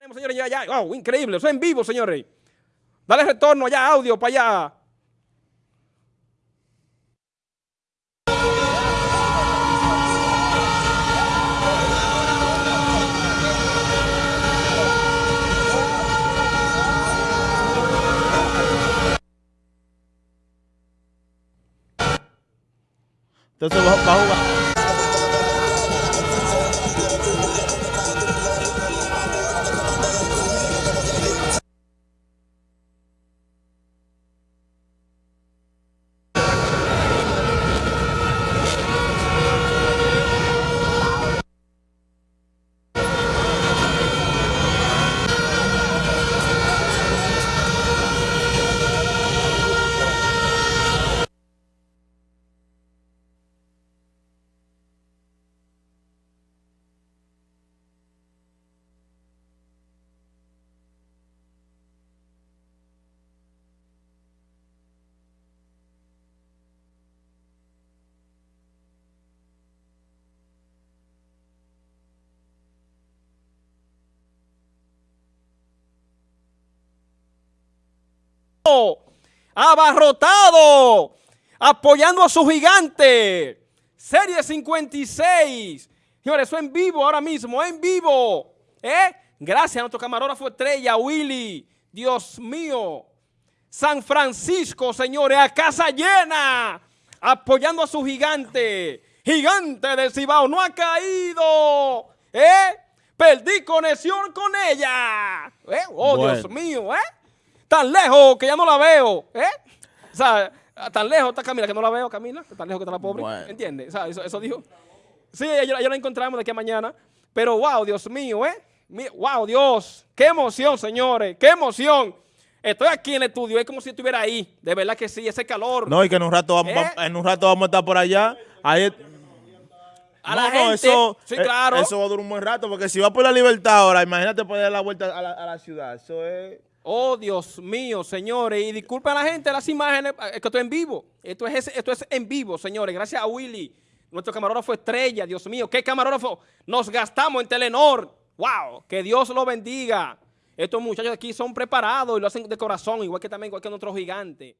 Señores, ya, ya, wow, increíble, eso es en vivo, señores. Dale retorno allá, audio para allá. Entonces va a jugar. Abarrotado, apoyando a su gigante. Serie 56. Señores, eso en vivo ahora mismo, en vivo. ¿Eh? Gracias a nuestro camarógrafo estrella, Willy. Dios mío. San Francisco, señores, a casa llena, apoyando a su gigante. Gigante de Cibao, no ha caído. ¿Eh? Perdí conexión con ella. ¿Eh? Oh, Dios mío, ¿eh? Tan lejos que ya no la veo, ¿eh? O sea, tan lejos está Camila que no la veo, Camila, tan lejos que está la pobre, ¿entiendes? O sea, eso, eso, dijo. Sí, ya, la encontramos de aquí a mañana, pero wow, Dios mío, ¿eh? Wow, Dios, qué emoción, señores, qué emoción. Estoy aquí en el estudio, es como si estuviera ahí, de verdad que sí, ese calor. No, y que en un rato vamos, ¿Eh? en un rato vamos a estar por allá. Ahí a la gente, eso, sí, eh, claro. Eso va a durar un buen rato, porque si va por la libertad ahora, imagínate poder dar la vuelta a la, a la ciudad. Eso es... Oh, Dios mío, señores. Y disculpen a la gente las imágenes, es eh, que esto es en vivo. Esto es, esto es en vivo, señores. Gracias a Willy, nuestro camarógrafo estrella. Dios mío, qué camarógrafo nos gastamos en Telenor. Wow, que Dios lo bendiga. Estos muchachos aquí son preparados y lo hacen de corazón, igual que también igual que nuestro gigante.